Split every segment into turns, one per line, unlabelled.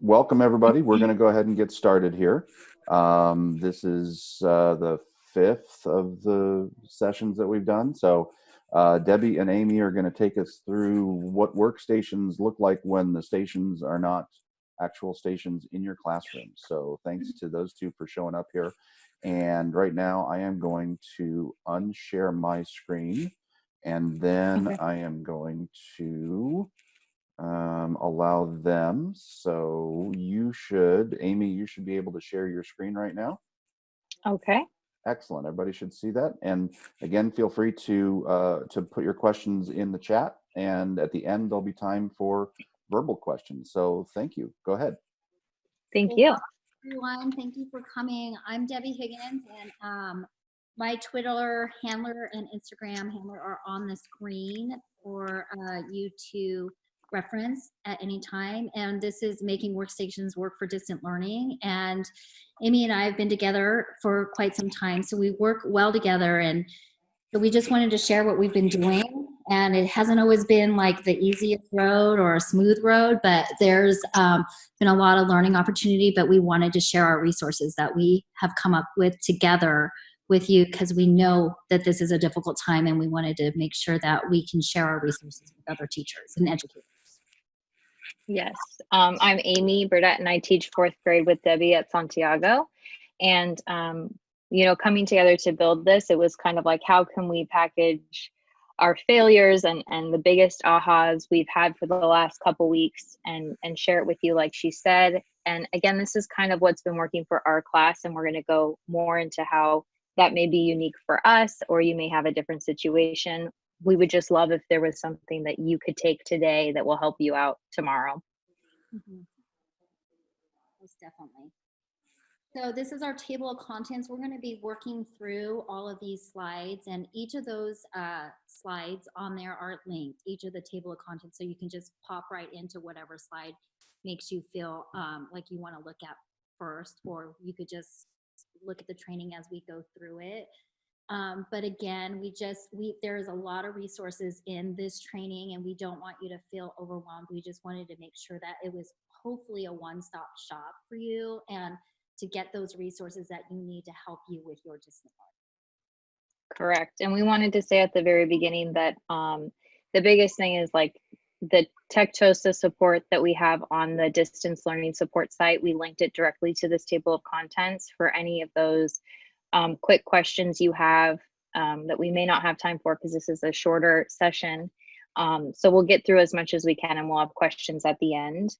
welcome everybody. We're going to go ahead and get started here. Um, this is uh, the fifth of the sessions that we've done. So uh, Debbie and Amy are going to take us through what workstations look like when the stations are not actual stations in your classroom. So thanks to those two for showing up here. And right now I am going to unshare my screen and then
Okay.
I am going to um, allow them. So you should, Amy, you should be able to share your screen right now.
Okay.
Excellent. Everybody should see that. And again, feel free to uh, to put your questions in the chat. And at the end, there'll be time for verbal questions. So thank you. Go ahead.
Thank you.
Everyone, thank you for coming. I'm Debbie Higgins and um, my Twitter handler and Instagram handler are on the screen for uh, you to reference at any time. And this is making workstations work for distant learning. And Amy and I have been together for quite some time, so we work well together. And we just wanted to share what we've been doing. And it hasn't always been like the easiest road or a smooth road, but there's um, been a lot of learning opportunity, but we wanted to share our resources that we have come up with together with you because we know that this is a difficult time and we wanted to make sure that we can share our resources with other teachers and educators.
Yes. Um, I'm Amy Burdett and I teach fourth grade with Debbie at Santiago. And, um, you know, coming together to build this, it was kind of like, how can we package our failures and, and the biggest ahas we've had for the last couple weeks and, and share it with you, like she said. And again, this is kind of what's been working for our class. And we're going to go more into how that may be unique for us, or you may have a different situation we would just love if there was something that you could take today that will help you out tomorrow.
Mhm. Most definitely. So this is our table of contents. We're going to be working through all of these slides and each of those uh, slides on there are linked, each of the table of contents. So you can just pop right into whatever slide makes you feel um, like you want to look at first, or you could just look at the training as we go through it. Um, but again, we just, we, there's a lot of resources in this training and we don't want you to feel overwhelmed. We just wanted to make sure that it was hopefully a one-stop shop for you and to get those resources that you need to help you with your learning.
Correct. And we wanted to say at the very beginning that um, the biggest thing is like the tech TOSA support that we have on the distance learning support site. We linked it directly to this table of contents for any of those um, quick questions you have um, that we may not have time for because this is a shorter session. Um, so we'll get through as much as we can and we'll have questions at the end.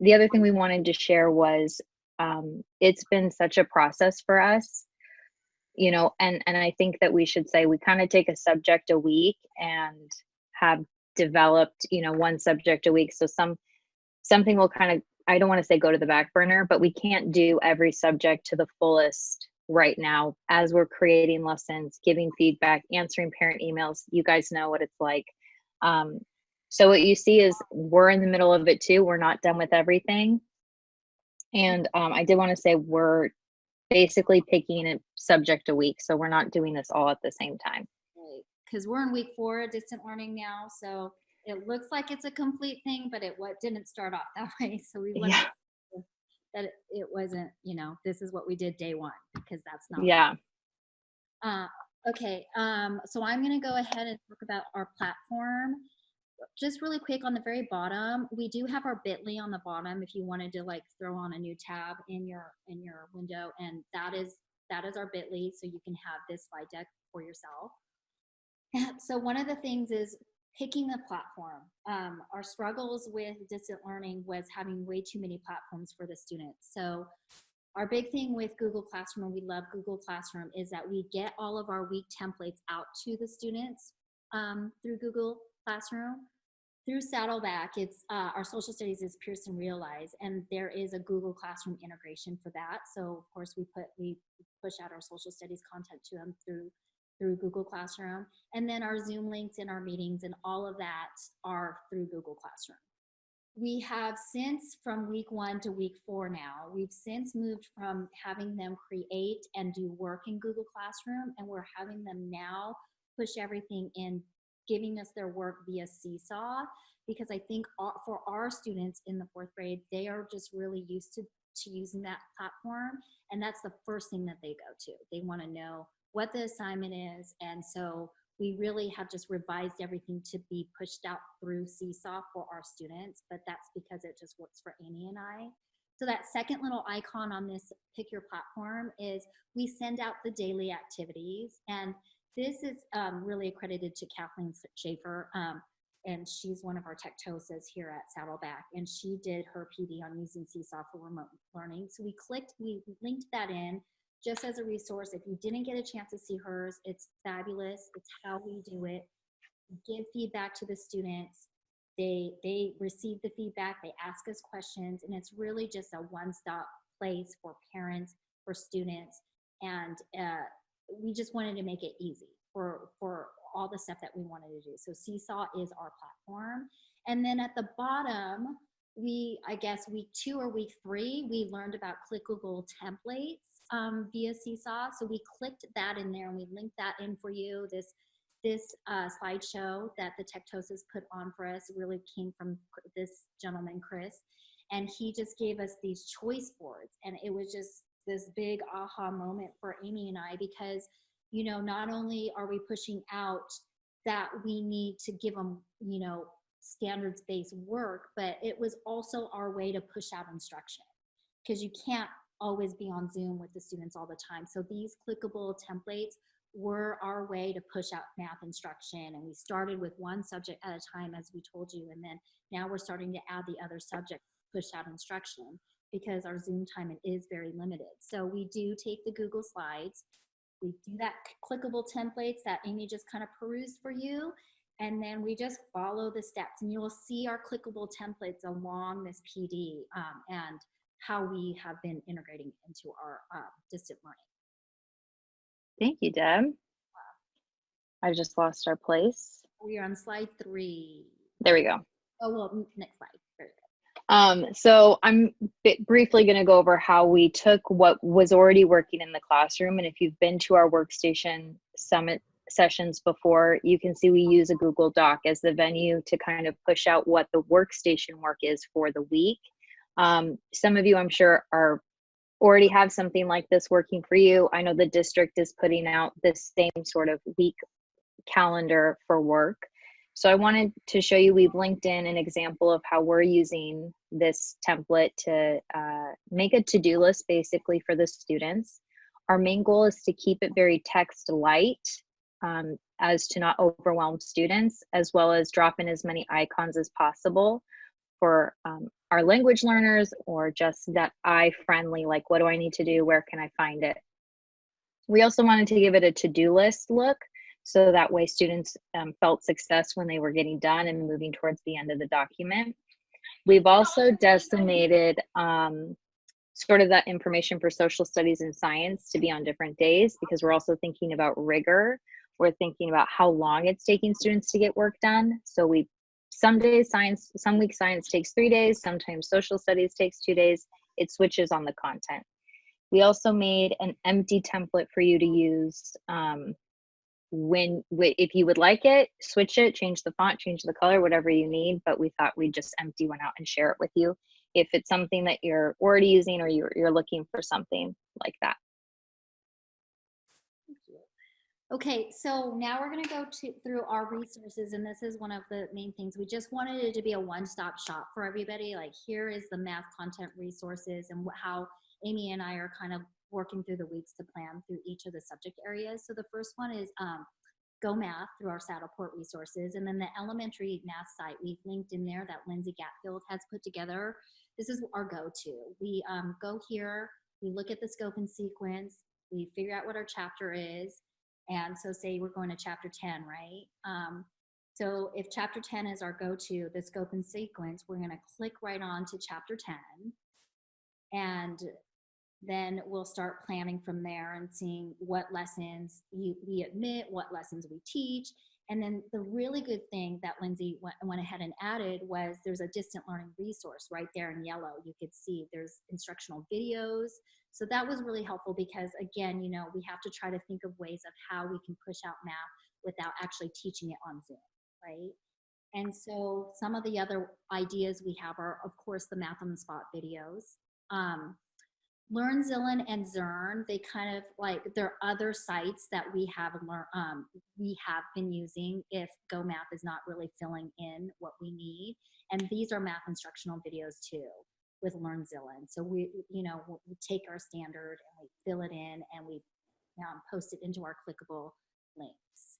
The other thing we wanted to share was um, it's been such a process for us, you know, and, and I think that we should say we kind of take a subject a week and have developed, you know, one subject a week. So some something will kind of, I don't want to say go to the back burner, but we can't do every subject to the fullest right now as we're creating lessons, giving feedback, answering parent emails. You guys know what it's like. Um, so what you see is we're in the middle of it too. We're not done with everything. And um, I did want to say we're basically picking a subject a week. So we're not doing this all at the same time.
Because we're in week four of distant learning now, so it looks like it's a complete thing, but it what didn't start off that way. So we
Yeah.
that it, it wasn't, you know, this is what we did day one because that's not.
Yeah.
Uh, okay, um, so I'm gonna go ahead and talk about our platform. Just really quick on the very bottom, we do have our bit.ly on the bottom if you wanted to like throw on a new tab in your in your window and that is that is our bit.ly so you can have this slide deck for yourself. So one of the things is picking a platform. Um, our struggles with distant learning was having way too many platforms for the students. So our big thing with Google Classroom, and we love Google Classroom, is that we get all of our week templates out to the students um, through Google Classroom. Through Saddleback, it's uh, our social studies is Pearson Realize, and there is a Google Classroom integration for that. So of course we put we push out our social studies content to them through through Google Classroom, and then our Zoom links in our meetings and all of that are through Google Classroom we have since from week one to week four now, we've since moved from having them create and do work in Google Classroom and we're having them now push everything in giving us their work via Seesaw because I think for our students in the fourth grade, they are just really used to, to using that platform. And that's the first thing that they go to. They want to know what the assignment is. And so we really have just revised everything to be pushed out through Seesaw for our students, but that's because it just works for Amy and I. So that second little icon on this pick your platform is we send out the daily activities and this is um, really accredited to Kathleen Schaefer um, and she's one of our tech TOSAs here at Saddleback and she did her PD on using Seesaw for remote learning. So we clicked, we linked that in just as a resource. If you didn't get a chance to see hers, it's fabulous. It's how we do it. Give feedback to the students. They, they receive the feedback, they ask us questions, and it's really just a one-stop place for parents, for students, and uh, we just wanted to make it easy for, for all the stuff that we wanted to do. So Seesaw is our platform. And then at the bottom, we, I guess week two or week three, we learned about clickable templates um, via Seesaw. So we clicked that in there and we linked that in for you. This this uh, slideshow that the tech TOSAs put on for us really came from this gentleman, Chris, and he just gave us these choice boards. And it was just this big aha moment for Amy and I because, you know, not only are we pushing out that we need to give them, you know, standards-based work, but it was also our way to push out instruction because you can't always be on Zoom with the students all the time. So these clickable templates were our way to push out math instruction. And we started with one subject at a time, as we told you. And then now we're starting to add the other subject, push out instruction because our Zoom time is very limited. So we do take the Google Slides. We do that clickable templates that Amy just kind of perused for you. And then we just follow the steps and you will see our clickable templates along this PD um, and how we have been integrating into our uh, distant learning.
Thank you, Deb. I just lost our place.
We are on slide three.
There we go.
Oh, well, next slide.
Um, so I'm briefly going to go over how we took what was already working in the classroom. And if you've been to our workstation summit sessions before, you can see we use a Google Doc as the venue to kind of push out what the workstation work is for the week. Um, some of you, I'm sure, are already have something like this working for you. I know the district is putting out this same sort of week calendar for work. So I wanted to show you, we've linked in an example of how we're using this template to uh, make a to-do list basically for the students. Our main goal is to keep it very text light um, as to not overwhelm students, as well as drop in as many icons as possible for um, our language learners or just that eye friendly, like what do I need to do? Where can I find it? We also wanted to give it a to-do list look. So that way students um, felt success when they were getting done and moving towards the end of the document. We've also designated um, sort of that information for social studies and science to be on different days because we're also thinking about rigor. We're thinking about how long it's taking students to get work done. So we some days science, some weeks science takes three days, sometimes social studies takes two days. It switches on the content. We also made an empty template for you to use um, when, if you would like it, switch it, change the font, change the color, whatever you need, but we thought we'd just empty one out and share it with you if it's something that you're already using or you're, you're looking for something like that.
Okay, so now we're going to go to through our resources, and this is one of the main things. We just wanted it to be a one-stop shop for everybody. Like here is the math content resources and how Amy and I are kind of working through the weeks to plan through each of the subject areas. So the first one is um, Go Math through our Saddleport resources, and then the elementary math site we've linked in there that Lindsay Gatfield has put together. This is our go-to. We um, go here, we look at the scope and sequence, we figure out what our chapter is, and so say we're going to chapter 10, right? Um, so if chapter 10 is our go-to, the scope and sequence, we're gonna click right on to chapter 10. And then we'll start planning from there and seeing what lessons we admit, what lessons we teach. And then the really good thing that Lindsay went, went ahead and added was there's a distant learning resource right there in yellow. You could see there's instructional videos, so that was really helpful because again, you know, we have to try to think of ways of how we can push out math without actually teaching it on Zoom. right? And so some of the other ideas we have are, of course, the math on the spot videos. Um, LearnZillion and Zearn, they kind of like there are other sites that we have learn um, we have been using if Go Math is not really filling in what we need. And these are math instructional videos too with LearnZillion. So we, you know, we we take our standard and we fill it in and we um, post it into our clickable links.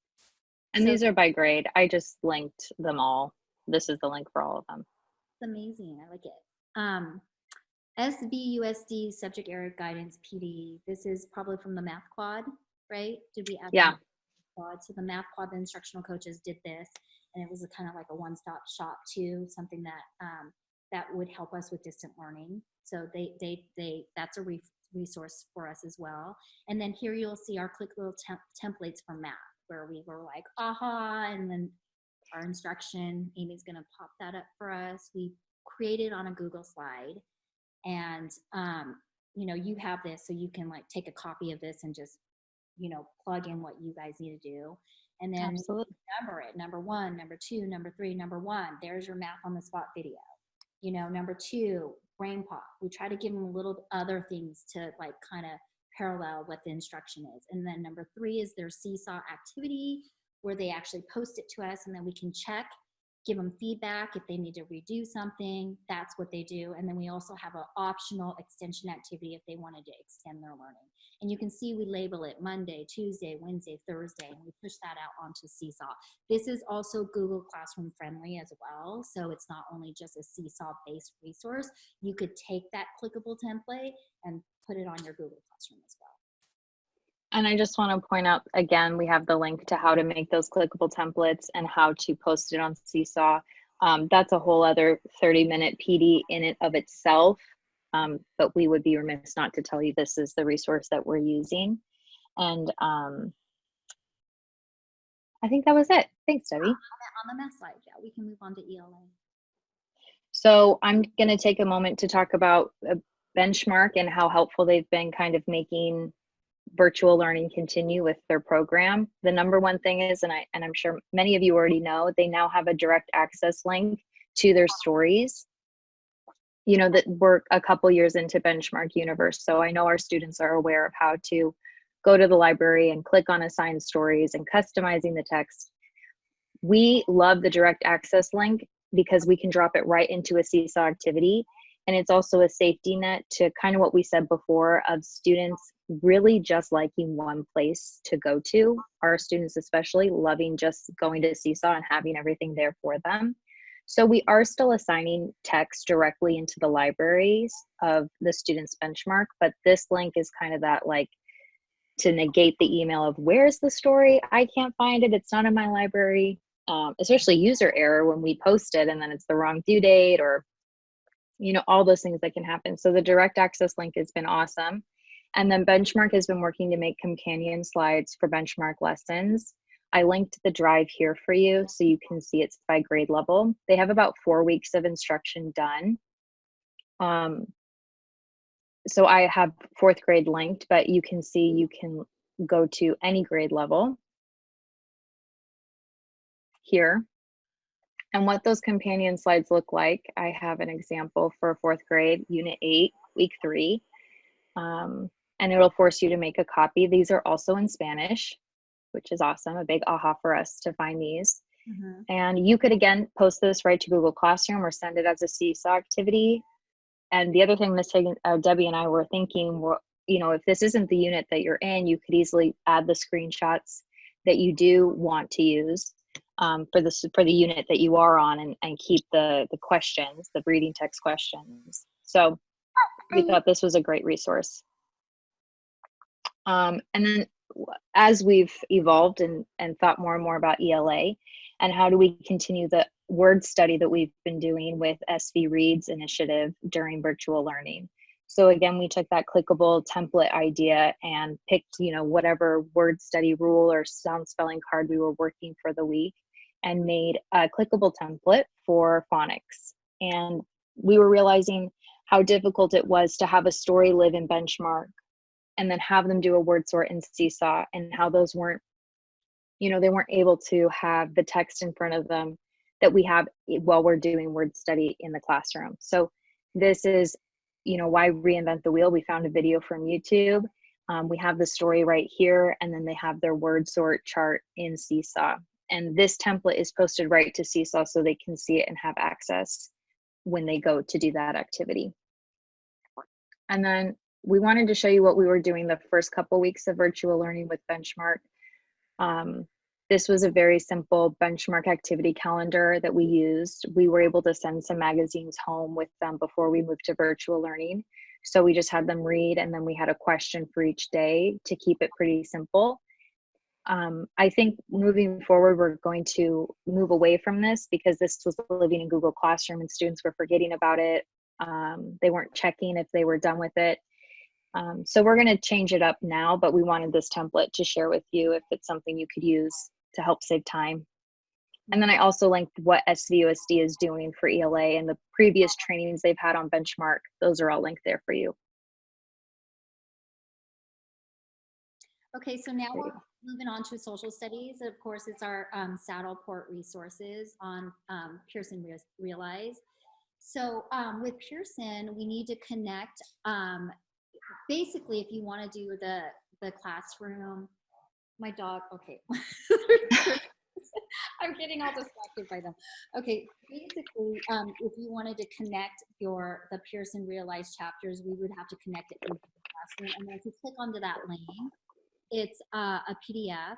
And
So-
these are by grade. I just linked them all. This is the link for all of them.
It's amazing. I like it. Um, SVUSD subject area guidance PD. This is probably from the Math Quad, right? Did we add? the
Yeah.
Math Quad? So the Math Quad, the instructional coaches did this, and it was a kind of like a one-stop shop too, something that um, that would help us with distant learning. So they they they that's a re- resource for us as well. And then here you'll see our click little temp- templates for math, where we were like, aha, and then our instruction. Amy's going to pop that up for us. We created on a Google slide. And, um, you know, you have this so you can like take a copy of this and just, you know, plug in what you guys need to do. And then
Absolutely.
number it number one, number two, number three, number one. There's your math on the spot video. You know, number two, brain pop. We try to give them a little other things to like kind of parallel what the instruction is. And then number three is their seesaw activity where they actually post it to us and then we can check, give them feedback if they need to redo something. That's what they do. And then we also have an optional extension activity if they wanted to extend their learning. And you can see we label it Monday, Tuesday, Wednesday, Thursday, and we push that out onto Seesaw. This is also Google Classroom friendly as well. So it's not only just a Seesaw based resource. You could take that clickable template and put it on your Google Classroom as well.
And I just want to point out again, we have the link to how to make those clickable templates and how to post it on Seesaw. Um, that's a whole other 30 minute PD in it of itself. Um, but we would be remiss not to tell you this is the resource that we're using. And um, I think that was it. Thanks, Debbie.
On the math slide, yeah, we can move on to ELA.
So I'm going to take a moment to talk about a benchmark and how helpful they've been kind of making virtual learning continue with their program. The number one thing is, and I and I'm sure many of you already know, they now have a direct access link to their stories. You know that we're a couple years into Benchmark Universe, so I know our students are aware of how to go to the library and click on assigned stories and customizing the text. We love the direct access link because we can drop it right into a seesaw activity and it's also a safety net to kind of what we said before of students really just liking one place to go to. Our students especially loving just going to seesaw and having everything there for them. So we are still assigning text directly into the libraries of the students benchmark but this link is kind of that like to negate the email of where's the story? I can't find it. It's not in my library. Um, especially user error when we post it and then it's the wrong due date or you know all those things that can happen. So the direct access link has been awesome and then benchmark has been working to make companion slides for benchmark lessons. I linked the drive here for you so you can see it's by grade level. They have about four weeks of instruction done. Um, so i have fourth grade linked but you can see you can go to any grade level here. And what those companion slides look like, I have an example for fourth grade, unit eight, week three. Um, and it'll force you to make a copy. These are also in Spanish, which is awesome, a big aha for us to find these. And you could again post this right to Google Classroom or send it as a Seesaw activity. And the other thing Miss Higgins, uh, Debbie and I were thinking, were, you know, if this isn't the unit that you're in, you could easily add the screenshots that you do want to use um, for the for the unit that you are on, and, and keep the the questions, the reading text questions. So we thought this was a great resource. Um, and then as we've evolved and, and thought more and more about ELA and how do we continue the word study that we've been doing with SV Reads initiative during virtual learning. So again, we took that clickable template idea and picked, you know, whatever word study rule or sound spelling card we were working for the week and made a clickable template for phonics. And we were realizing how difficult it was to have a story live in benchmark and then have them do a word sort in seesaw and how those weren't you know, they weren't able to have the text in front of them that we have while we're doing word study in the classroom. So this is, you know, why reinvent the wheel? We found a video from YouTube. Um, we have the story right here, and then they have their word sort chart in Seesaw. And this template is posted right to Seesaw so they can see it and have access when they go to do that activity. And then we wanted to show you what we were doing the first couple weeks of virtual learning with Benchmark. Um, this was a very simple benchmark activity calendar that we used. We were able to send some magazines home with them before we moved to virtual learning. So we just had them read and then we had a question for each day to keep it pretty simple. Um, I think moving forward, we're going to move away from this because this was living in Google Classroom and students were forgetting about it. Um, they weren't checking if they were done with it. Um, so we're going to change it up now, but we wanted this template to share with you if it's something you could use to help save time. And then I also linked what SVUSD is doing for ELA and the previous trainings they've had on benchmark. Those are all linked there for you.
Okay, so now we're moving on to social studies. Of course, it's our um, Saddleport resources on um, Pearson Realize. So um, with Pearson, we need to connect. Um, basically, if you want to do the the classroom, my dog. Okay, I'm getting all distracted by them. Okay, basically, um, if you wanted to connect your the Pearson Realize chapters, we would have to connect it into the classroom. And then if you click onto that link, it's uh, a PDF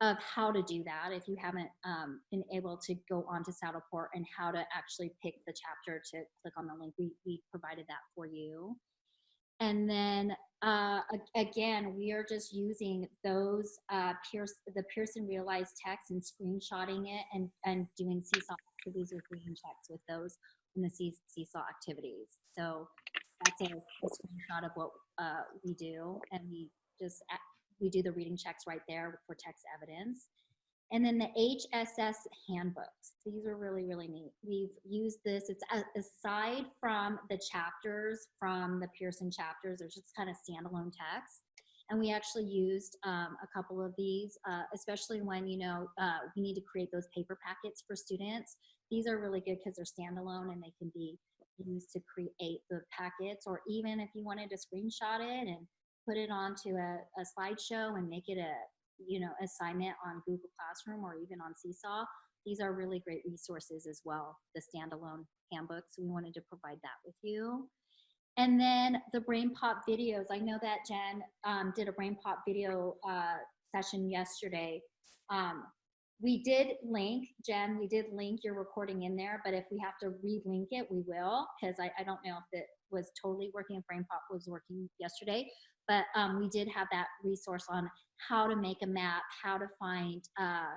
of how to do that if you haven't um, been able to go onto Saddleport and how to actually pick the chapter to click on the link. We, we provided that for you. And then uh, again, we are just using those uh, the Pearson realized text and screenshotting it and, and doing seesaw activities with reading checks with those in the see- seesaw activities. So that's a, a screenshot of what uh, we do, and we just we do the reading checks right there for text evidence. And then the HSS handbooks. These are really, really neat. We've used this, it's aside from the chapters from the Pearson chapters, there's just kind of standalone text. And we actually used um, a couple of these, uh, especially when, you know, uh, we need to create those paper packets for students. These are really good because they're standalone and they can be used to create the packets, or even if you wanted to screenshot it and put it onto a, a slideshow and make it a you know assignment on Google Classroom or even on Seesaw. These are really great resources as well. The standalone handbooks. We wanted to provide that with you. And then the Brain Pop videos. I know that Jen um, did a Brain Pop video uh, session yesterday. Um, we did link, Jen, we did link your recording in there, but if we have to relink it, we will, because I, I don't know if it was totally working, if Brain Pop was working yesterday, but um, we did have that resource on how to make a map, how to find uh,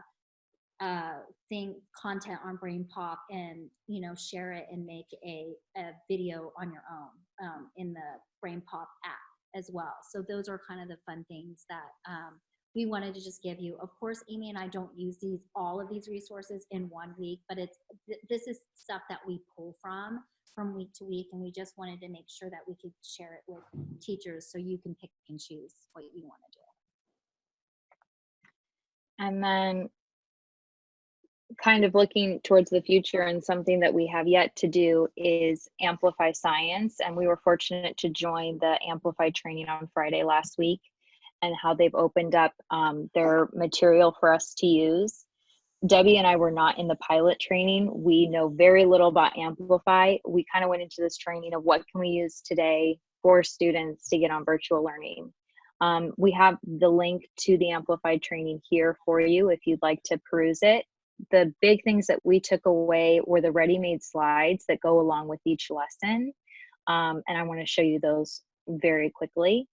uh, thing content on Brain Pop, and you know share it and make a, a video on your own um, in the Brain Pop app as well. So those are kind of the fun things that um, we wanted to just give you. Of course, Amy and I don't use these all of these resources in one week, but it's th- this is stuff that we pull from from week to week, and we just wanted to make sure that we could share it with teachers so you can pick and choose what you want to do.
And then kind of looking towards the future and something that we have yet to do is amplify science and we were fortunate to join the amplify training on friday last week and how they've opened up um, their material for us to use. Debbie and i were not in the pilot training. We know very little about amplify. We kind of went into this training of what can we use today for students to get on virtual learning. Um, we have the link to the amplified training here for you if you'd like to peruse it. The big things that we took away were the ready-made slides that go along with each lesson. Um, and i want to show you those very quickly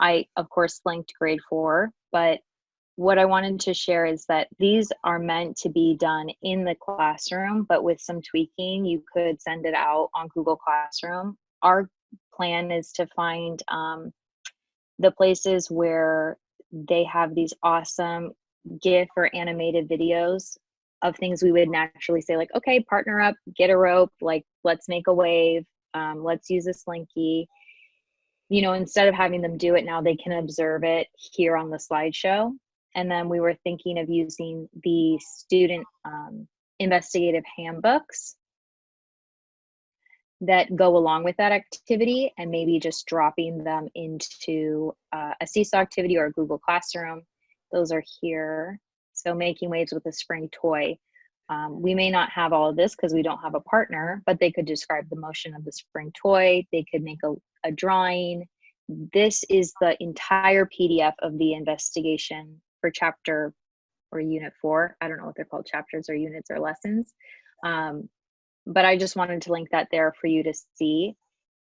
i of course linked grade four but what i wanted to share is that these are meant to be done in the classroom but with some tweaking you could send it out on google classroom our plan is to find um, the places where they have these awesome GIF or animated videos of things we would naturally say, like, okay, partner up, get a rope, like, let's make a wave, um, let's use a slinky. You know, instead of having them do it now, they can observe it here on the slideshow. And then we were thinking of using the student um, investigative handbooks that go along with that activity and maybe just dropping them into uh, a seesaw activity or a Google Classroom. Those are here. So making waves with a spring toy. Um, we may not have all of this because we don't have a partner, but they could describe the motion of the spring toy. They could make a, a drawing. This is the entire PDF of the investigation for chapter or unit four. I don't know what they're called, chapters or units or lessons. Um, but I just wanted to link that there for you to see.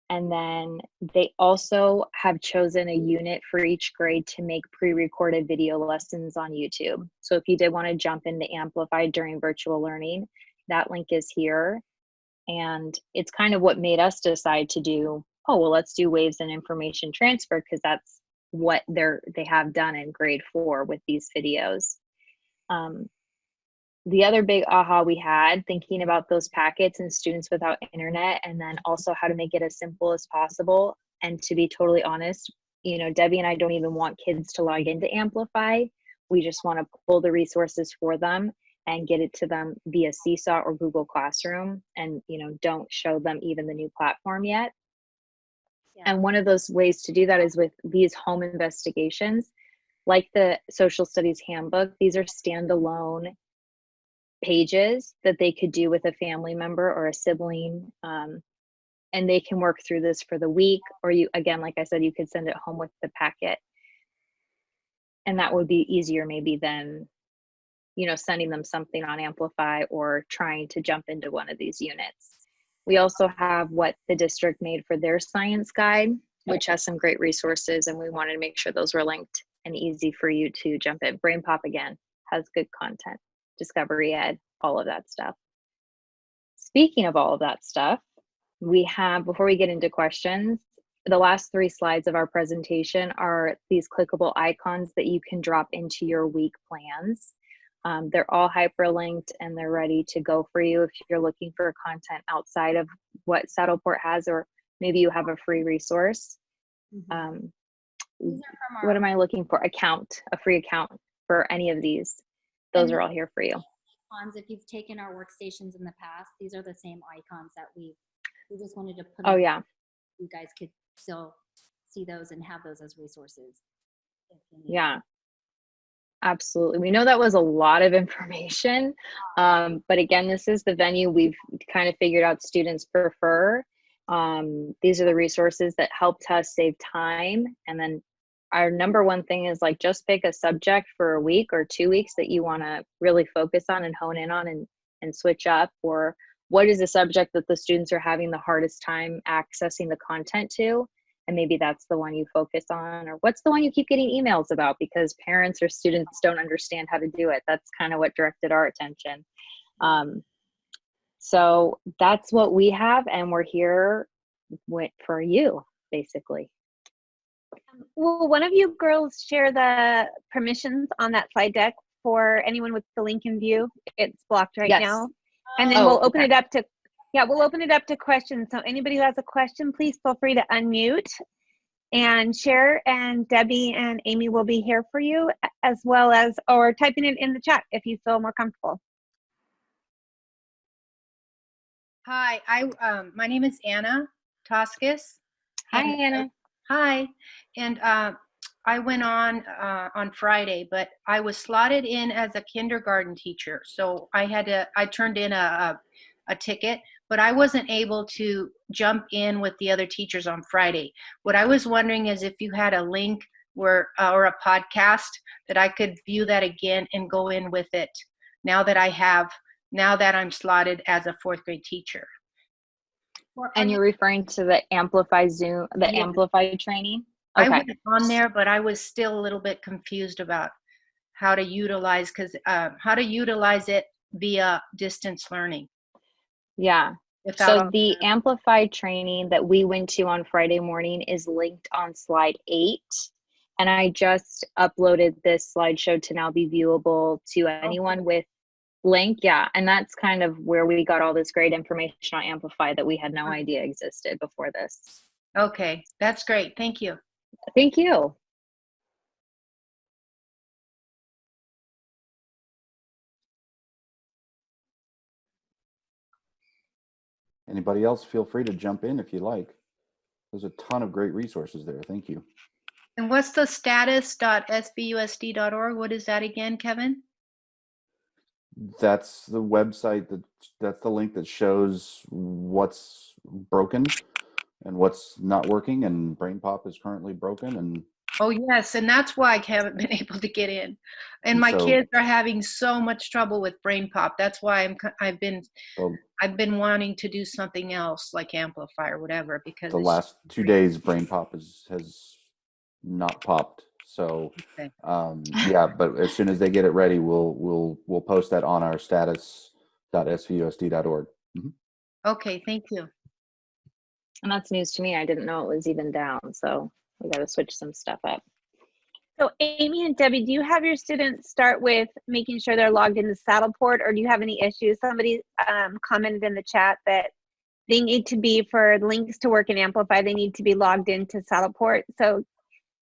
And then they also have chosen a unit for each grade to make pre-recorded video lessons on YouTube. So if you did want to jump into Amplified during virtual learning, that link is here. And it's kind of what made us decide to do, oh, well, let's do waves and information transfer because that's what they're they have done in grade four with these videos. Um, the other big aha we had thinking about those packets and students without internet and then also how to make it as simple as possible. And to be totally honest you know debbie and i don't even want kids to log into amplify. We just want to pull the resources for them and get it to them via seesaw or google classroom and you know don't show them even the new platform yet.
Yeah.
and one of those ways to do that is with these home investigations like the social studies handbook. These are standalone pages that they could do with a family member or a sibling um, and they can work through this for the week or you again like i said you could send it home with the packet. And that would be easier maybe than you know sending them something on amplify or trying to jump into one of these units. We also have what the district made for their science guide which has some great resources and we wanted to make sure those were linked and easy for you to jump in. Brain pop again has good content discovery ed, all of that stuff. Speaking of all of that stuff, we have, before we get into questions, the last three slides of our presentation are these clickable icons that you can drop into your week plans. Um, they're all hyperlinked and they're ready to go for you if you're looking for content outside of what Saddleport has, or maybe you have a free resource. Um,
are from our
what am I looking for? Account, a free account for any of these. Those
And-
are all here for you.
icons. If you've taken our workstations in the past, these are the same icons that we, we just wanted to put.
Oh yeah,
You guys could still see those and have those as resources. if you need.
yeah. Absolutely. We know that was a lot of information. Um, but again, this is the venue we've kind of figured out students prefer. Um, these are the resources that helped us save time. And then our number one thing is like just pick a subject for a week or two weeks that you want to really focus on and hone in on and, and switch up. Or what is the subject that the students are having the hardest time accessing the content to? and maybe that's the one you focus on or what's the one you keep getting emails about because parents or students don't understand how to do it that's kind of what directed our attention um, so that's what we have and we're here for you basically
Will one of you girls share the permissions on that slide deck for anyone with the link in view? It's blocked right
Yes.
now. And then
Oh,
we'll open
okay.
it up to, yeah, we'll open it up to questions. So anybody who has a question, please feel free to unmute and share. And Debbie and Amy will be here for you as well as, or typing it in the chat if you feel more comfortable.
Hi, I um my name is Anna Toskis.
hi anna
Hi, and uh, I went on uh, on Friday, but I was slotted in as a kindergarten teacher, so I had to. I turned in a a, a ticket, but I wasn't able to jump in with the other teachers on Friday. What I was wondering is if you had a link where uh, or a podcast that I could view that again and go in with it. Now that I have, now that I'm slotted as a fourth grade teacher.
And
you-
you're referring to the amplify zoom the
Yeah.
amplify training?
I
okay.
went on there, but I was still a little bit confused about how to utilize because uh, how to utilize it via distance learning.
Yeah.
Without
So the amplified training that we went to on Friday morning is linked on slide eight. And I just uploaded this slideshow to now be viewable to anyone with link yeah and that's kind of where we got all this great information on amplify that we had no
uh-huh.
idea existed before this.
Okay that's great thank you.
Thank you.
Anybody else feel free to jump in if you like. There's a ton of great resources there thank you.
And what's the status.svusd.org what is that again kevin?
That's the website that, that's the link that shows what's broken and what's not working and Brain Pop is currently broken and
Oh, yes, and that's why I haven't been able to get in. And my
so-
kids are having so much trouble with brain pop. That's why i'm i've been
So-
I've been wanting to do something else like Amplify or whatever because
the last two days brain pop is has not popped so um yeah but as soon as they get it ready we'll we'll we'll post that on our status.svusd.org
Okay, thank you.
And that's news to me. I didn't know it was even down. So we got to switch some stuff up.
So Amy and Debbie, do you have your students start with making sure they're logged into Saddleport or do you have any issues? Somebody um, commented in the chat that they need to be for links to work in Amplify, they need to be logged into Saddleport. So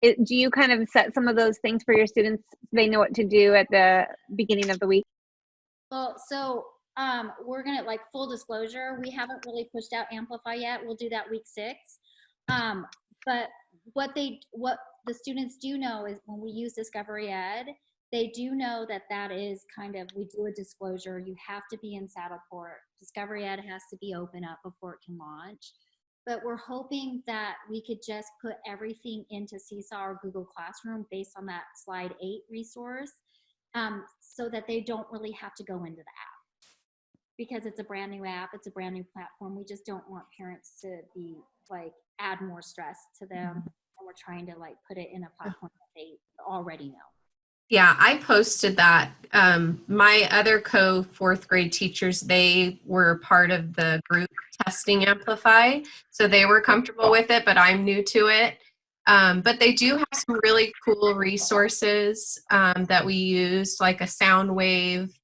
it, do you kind of set some of those things for your students? so They know what to do at the beginning of the week?
Well, so um, we're gonna like full disclosure, we haven't really pushed out Amplify yet. We'll do that week six. Um, but what they, what the students do know is when we use Discovery Ed, they do know that that is kind of, we do a disclosure, you have to be in Saddleport. Discovery Ed has to be open up before it can launch. But we're hoping that we could just put everything into Seesaw or Google Classroom based on that slide eight resource um, so that they don't really have to go into the app. Because it's a brand new app, it's a brand new platform. We just don't want parents to be like add more stress to them. And we're trying to like put it in a platform that they already know.
Yeah, I posted that. Um, my other co fourth grade teachers, they were part of the group testing Amplify. So they were comfortable with it, but I'm new to it. Um, but they do have some really cool resources um, that we used, like a sound wave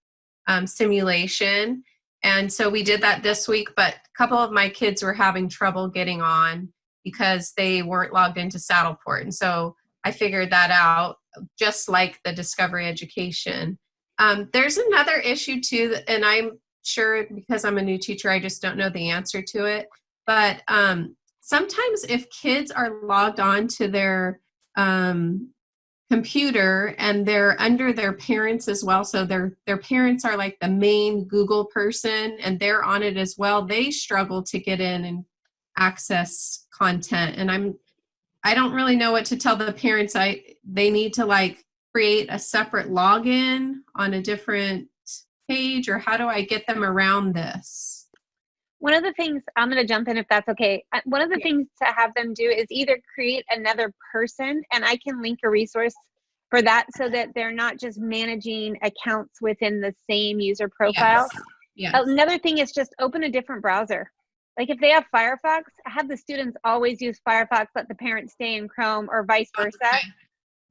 um, simulation. And so we did that this week, but a couple of my kids were having trouble getting on because they weren't logged into Saddleport. And so I figured that out just like the discovery education. Um, there's another issue too, and I'm sure because I'm a new teacher, I just don't know the answer to it. But um, sometimes if kids are logged on to their um, computer and they're under their parents as well, so their their parents are like the main Google person and they're on it as well, they struggle to get in and access content. And I'm I don't really know what to tell the parents. I they need to like create a separate login on a different page or how do I get them around this?
One of the things I'm going to jump in if that's okay. Uh, One of the things to have them do is either create another person, and I can link a resource for that so that they're not just managing accounts within the same user profile.
Yes.
Another thing is just open a different browser. Like if they have Firefox, have the students always use Firefox, let the parents stay in Chrome or vice oh, versa.
Okay.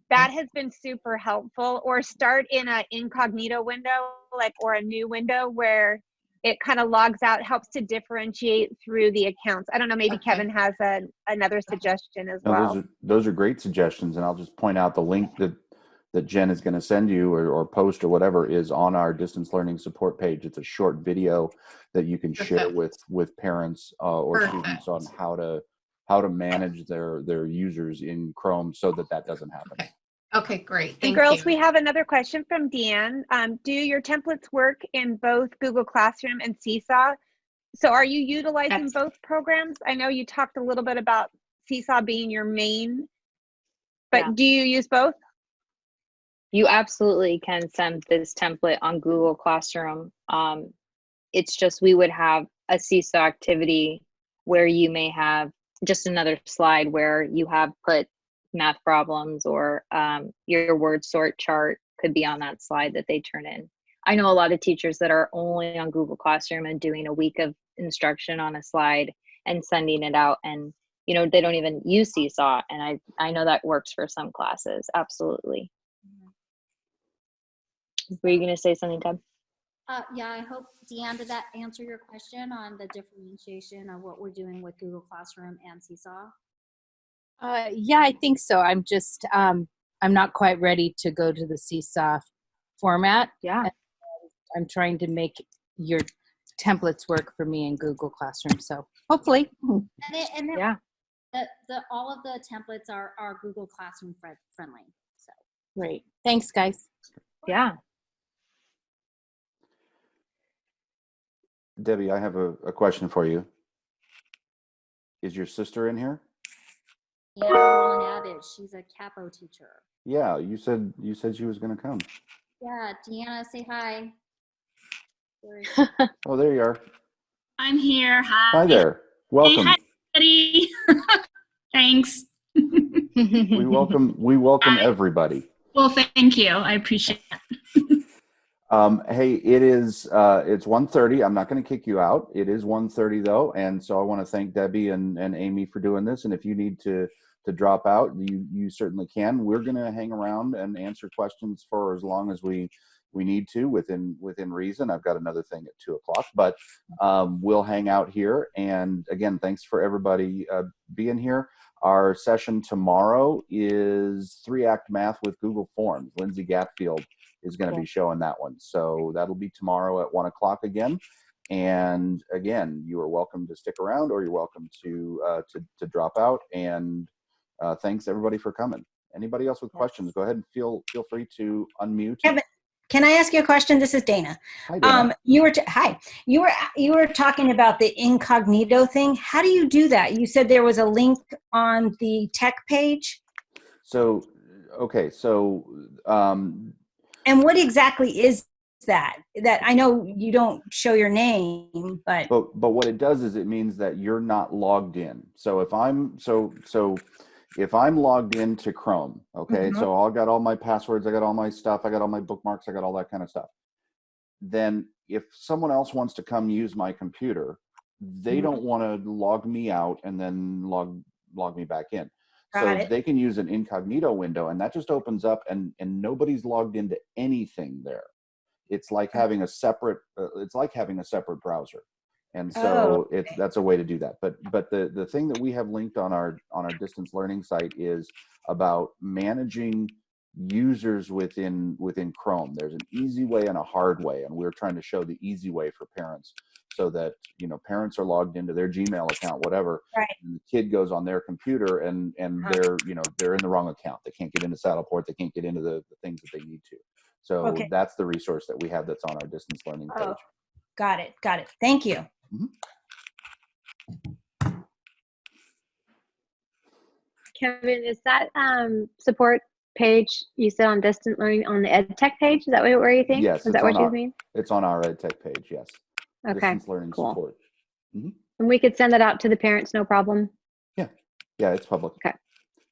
That has been super helpful. Or start in a incognito window, like or a new window where it kind of logs out, helps to differentiate through the accounts. I don't know, maybe
Okay.
Kevin has a, another suggestion as
no,
well.
those are those are great suggestions and i'll just point out the link that that jen is going to send you or, or post or whatever is on our distance learning support page it's a short video that you can share with with parents uh, or
Perfect.
students on how to how to manage their their users in chrome so that that doesn't happen
Okay. Okay, great.
And girls,
you.
we have another question from Deanne. Um, do your templates work in both Google Classroom and Seesaw? So are you utilizing
Yes.
both programs? I know you talked a little bit about Seesaw being your main, but
Yeah.
do you use both?
You absolutely can send this template on Google Classroom. Um, it's just we would have a seesaw activity where you may have just another slide where you have put math problems or um, your word sort chart could be on that slide that they turn in. I know a lot of teachers that are only on Google Classroom and doing a week of instruction on a slide and sending it out and you know they don't even use seesaw and i i know that works for some classes absolutely were you going to say something, Deb?
Uh, yeah, I hope, Deanne, did that answer your question on the differentiation of what we're doing with Google Classroom and Seesaw?
Uh, yeah, I think so. I'm just, um, I'm not quite ready to go to the Seesaw format.
Yeah.
I'm trying to make your templates work for me in Google Classroom. So hopefully,
And then, and then
Yeah.
the, the, all of the templates are, are Google Classroom friendly. So
great. Thanks, guys.
Yeah.
Debbie, I have a, a question for you. Is your sister in here?
yeah, Roland Abbott, she's a capo teacher.
Yeah, you said you said she was going to come.
Yeah, Deanna, say hi.
Oh, there you are.
I'm here. Hi.
Hi there. Welcome.
Hey, hi. everybody. Thanks.
We welcome we welcome
Hi.
everybody.
Well, thank you. I appreciate it.
Um, hey, it is uh, it's 1.30. I'm not going to kick you out. It is 1.30 though, and so I want to thank Debbie and, and Amy for doing this. And if you need to to drop out, you you certainly can. We're going to hang around and answer questions for as long as we we need to within within reason. I've got another thing at two o'clock, but um, we'll hang out here. And again, thanks for everybody uh, being here. Our session tomorrow is three act math with Google Forms. Lindsay Gatfield is going to be showing that one. So that'll be tomorrow at one o'clock again. And again, you are welcome to stick around or you're welcome to uh, to, to drop out. And uh, thanks everybody for coming. Anybody else with questions? Go ahead and feel feel free to unmute.
Kevin, Can I ask you a question? This is Dana.
Hi, Dana.
Um, you were hi. You were you were talking about the incognito thing. How do you do that? You said there was a link on the tech page.
so okay, so um,
And what exactly is that? That I know you don't show your name, but
but but what it does is it means that you're not logged in so if i'm so so if i'm logged into chrome okay
Mhm.
so i got all my passwords i got all my stuff i got all my bookmarks i got all that kind of stuff then if someone else wants to come use my computer they
Mhm.
don't want to log me out and then log log me back in so
it.
they can use an incognito window and that just opens up and and nobody's logged into anything there it's like having a separate uh, it's like having a separate browser and so
Oh,
it's
okay.
that's a way to do that but but the the thing that we have linked on our on our distance learning site is about managing users within within chrome there's an easy way and a hard way and we're trying to show the easy way for parents so that you know parents are logged into their gmail account whatever
Right.
and the kid goes on their computer and and
Uh-huh.
they're you know they're in the wrong account they can't get into saddleport they can't get into the, the things that they need to so
Okay.
that's the resource that we have that's on our distance learning page
Oh, got it. Got it. Thank you.
Kevin, is that um, support page you said on distant learning on the ed tech page? Is that what, where you think?
Yes,
Is that what
on
you mean?
it's on our ed tech page yes
Okay.
distance learning
cool.
support
And we could send that out to the parents, no problem.
yeah yeah, it's public
Okay.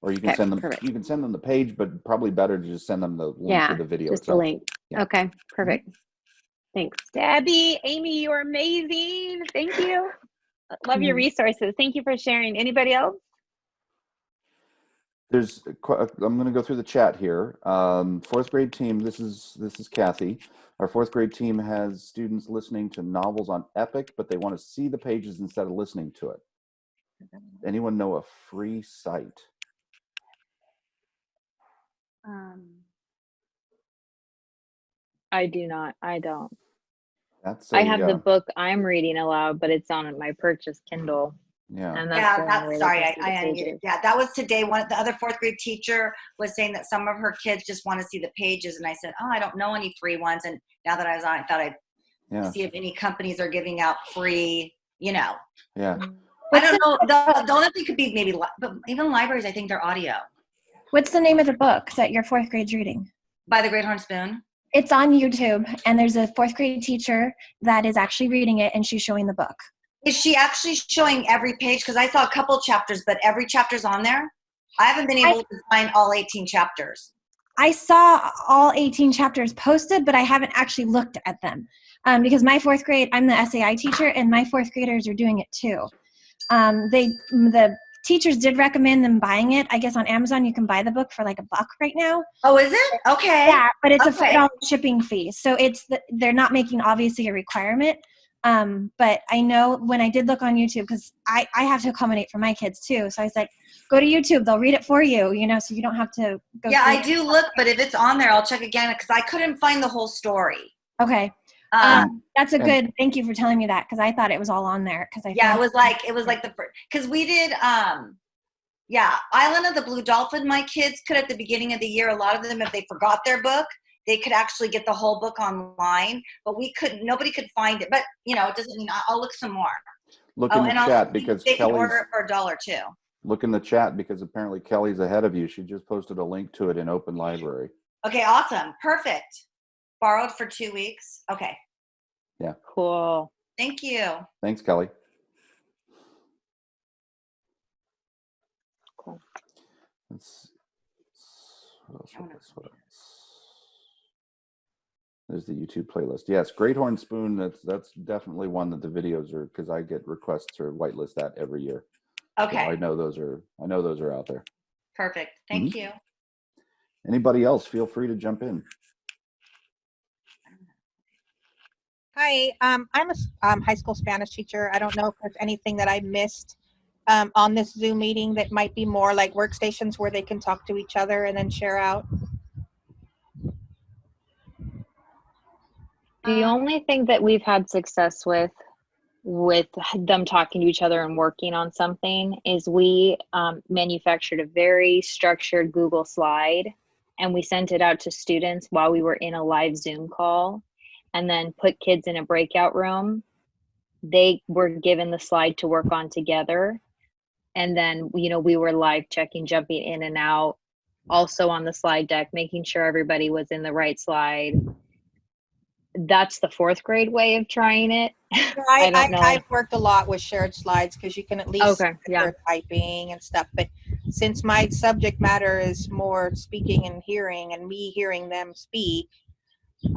or you can
Okay,
send them
perfect.
you can send them the page but probably better to just send them the link
Yeah,
to the video
Just the link.
Yeah.
Okay, perfect. Thanks.
Debbie, Amy, you're amazing. Thank you. Love your
Mhm.
resources. Thank you for sharing. Anybody else?
there's i'm going to go through the chat here um, fourth grade team this is this is kathy our fourth grade team has students listening to novels on epic but they want to see the pages instead of listening to it anyone know a free site
Um,
I do not. I don't.
that's
I
a,
have
uh,
the book I'm reading aloud, but it's on my purchase Kindle.
Yeah
And that's
Yeah, that's sorry, I, I unmuted. Yeah, that was today. One the other fourth grade teacher was saying that some of her kids just want to see the pages, and I said, oh, I don't know any free ones. And now that I was on, I thought I'd
yeah
see if any companies are giving out free. You know,
yeah mm.
I don't know. The, the only thing could be maybe, li- but even libraries, I think they're audio
What's the name of the book that your fourth grade's reading?
by the Great Horn Spoon.
It's on YouTube, and there's a fourth grade teacher that is actually reading it, and she's showing the book.
Is she actually showing every page? Because I saw a couple chapters, but every chapter's on there. I haven't been
I-
able to find all 18 chapters.
I saw all 18 chapters posted, but I haven't actually looked at them um, because my fourth grade, I'm the SAI teacher, and my fourth graders are doing it too. Um, they the teachers did recommend them buying it. I guess on Amazon you can buy the book for like a buck right now.
Oh, is it? Okay.
Yeah, but it's a
Okay.
five dollar shipping fee, so it's the, they're not making obviously a requirement. Um, but I know when I did look on YouTube because I I have to accommodate for my kids too, so I was like, go to YouTube, they'll read it for you, you know, so you don't have to go.
Yeah, I do look, but if it's on there, I'll check again because I couldn't find the whole story.
Okay.
Um,
That's a good. Thank you for telling me that because I thought it was all on there because I.
yeah, it was like it was like the first because we did um yeah, Island of the Blue Dolphin. My kids could at the beginning of the year, a lot of them, if they forgot their book, they could actually get the whole book online, but we couldn't. Nobody could find it. But you know, it doesn't mean I- I'll look some more.
Look
oh,
in the
and also
chat because
they can order it for a dollar too.
look in the chat because apparently Kelly's ahead of you. She just posted a link to it in Open Library.
Okay, awesome, perfect. Borrowed for two weeks. Okay, Yeah.
Cool.
thank you.
Thanks, Kelly.
Cool.
Let's, what else, what else, what else? There's the YouTube playlist. Yes, Great Horn Spoon. That's that's definitely one that the videos are because I get requests to whitelist that every year. So
Okay,
I know those are I know those are out there.
perfect. Thank
Mhm.
you.
Anybody else? Feel free to jump in.
Hi, um, I'm a um, high school Spanish teacher. I don't know if there's anything that I missed um, on this Zoom meeting that might be more like workstations where they can talk to each other and then share out.
The
Um,
only thing that we've had success with, with them talking to each other and working on something, is we um, manufactured a very structured Google slide, and we sent it out to students while we were in a live Zoom call, and then put kids in a breakout room. They were given the slide to work on together, and then you know we were live checking, jumping in and out, also on the slide deck, making sure everybody was in the right slide that's the fourth grade way of trying it.
I,
I don't
I,
know.
I've worked a lot with shared slides because you can at least
Okay, yeah.
typing and stuff. But since my subject matter is more speaking and hearing and me hearing them speak,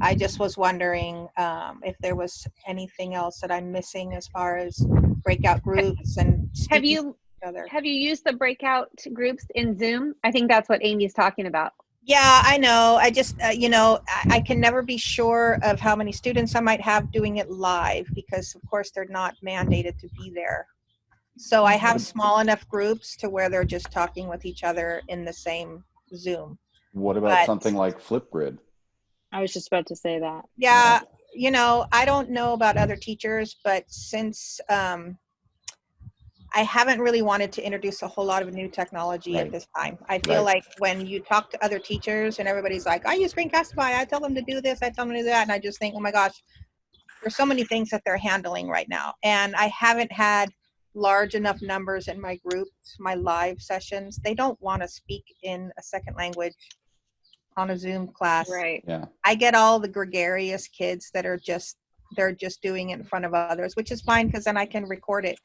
I just was wondering um, if there was anything else that I'm missing as far as breakout groups and
Have you have you used the breakout groups in Zoom? I think that's what Amy's talking about.
Yeah, I know. I just, uh, you know, I, I can never be sure of how many students I might have doing it live because, of course, they're not mandated to be there. So I have small enough groups to where they're just talking with each other in the same Zoom.
What about
But-
something like Flipgrid?
I was just about to say that.
Yeah, you know, I don't know about other teachers, but since um, I haven't really wanted to introduce a whole lot of new technology
Right.
at this time. I feel
Right.
like when you talk to other teachers and everybody's like, I use Screencastify, I tell them to do this, I tell them to do that, and I just think, oh my gosh, there's so many things that they're handling right now. And I haven't had large enough numbers in my groups, my live sessions. They don't want to speak in a second language on a Zoom class.
Right.
Yeah.
I get all the gregarious kids that are just they're just doing it in front of others, which is fine because then I can record it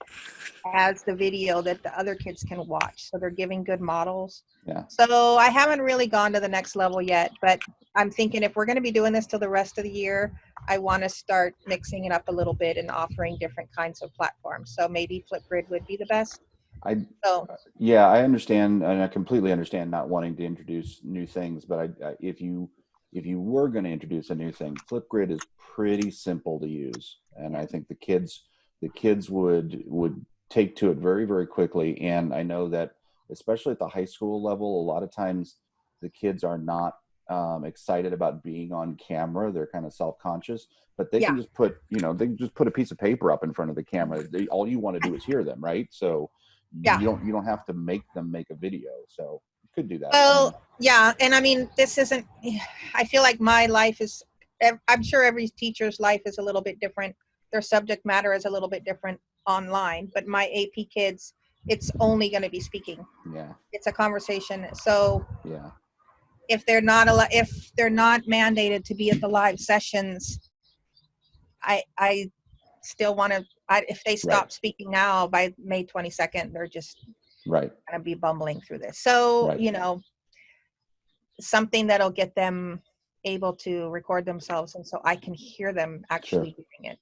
as the video that the other kids can watch. So they're giving good models.
Yeah.
So I haven't really gone to the next level yet, but I'm thinking if we're going to be doing this till the rest of the year, I want to start mixing it up a little bit and offering different kinds of platforms. So maybe Flipgrid would be the best.
I
So
Yeah, I understand, and I completely understand not wanting to introduce new things. But I, I, if you if you were going to introduce a new thing, Flipgrid is pretty simple to use, and I think the kids the kids would would take to it very very quickly. And I know that especially at the high school level, a lot of times the kids are not um, excited about being on camera. They're kind of self conscious, but they can just put you know they can just put a piece of paper up in front of the camera. They, all you want to do is hear them, right? So
Yeah.
you don't you don't have to make them make a video so could do that
Well, yeah, and I mean, this isn't. I feel like my life is. I'm sure every teacher's life is a little bit different. Their subject matter is a little bit different online. But my AP kids, it's only going to be speaking.
yeah
It's a conversation. So
yeah
if they're not a, if they're not mandated to be at the live sessions, I I still want to. I, if they stop speaking now by May 22nd, they're just
right
going to be bumbling through this. So,
Right.
you know, something that'll get them able to record themselves and so I can hear them actually doing it.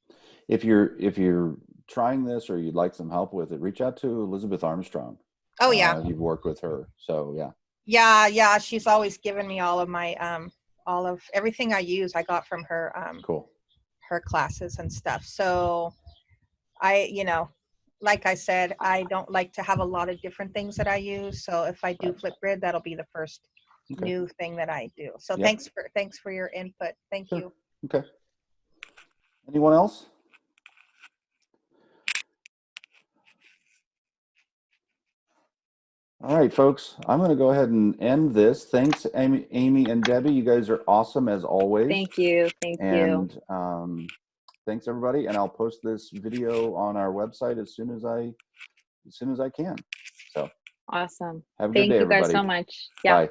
if you're if you're trying this or you'd like some help with it reach out to elizabeth armstrong
Oh yeah.
Uh, you've worked with her so yeah
Yeah, yeah, she's always given me all of my um all of everything I use I got from her um
cool
her classes and stuff. So I, you know, like I said, I don't like to have a lot of different things that I use. So if I do Flipgrid, that'll be the first
Okay.
new thing that I do. So
Yeah.
thanks for thanks for your input. Thank
Sure.
you.
okay Anyone else? All right, folks, I'm going to go ahead and end this. Thanks, Amy, Amy and Debbie. You guys are awesome as always.
Thank you. Thank you.
And um, thanks everybody. And I'll post this video on our website as soon as I, as soon as I can. So
Awesome.
have a good
Thank
day,
you guys so much. Yeah.
Bye.